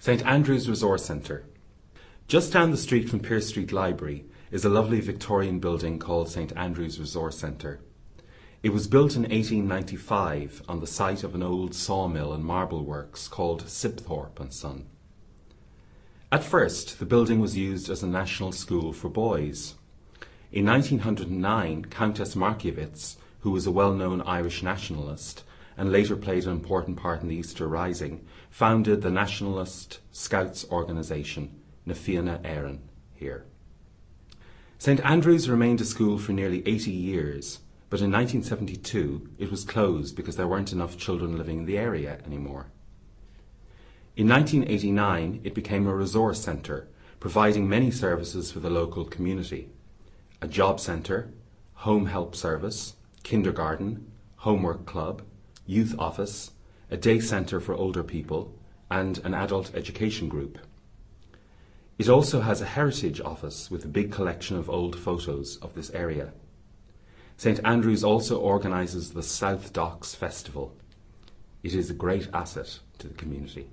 St Andrew's Resource Centre. Just down the street from Pearse Street Library is a lovely Victorian building called St Andrew's Resource Centre. It was built in 1895 on the site of an old sawmill and marble works called Sibthorpe and Son. At first, the building was used as a national school for boys. In 1909, Countess Markievicz, who was a well-known Irish nationalist, and later played an important part in the Easter Rising, founded the nationalist Scouts organisation, Na Fianna Éireann, here. St Andrews remained a school for nearly 80 years, but in 1972 it was closed because there weren't enough children living in the area anymore. In 1989 it became a resource centre, providing many services for the local community. A job centre, home help service, kindergarten, homework club, youth office, a day centre for older people, and an adult education group. It also has a heritage office with a big collection of old photos of this area. St Andrews also organises the South Docks Festival. It is a great asset to the community.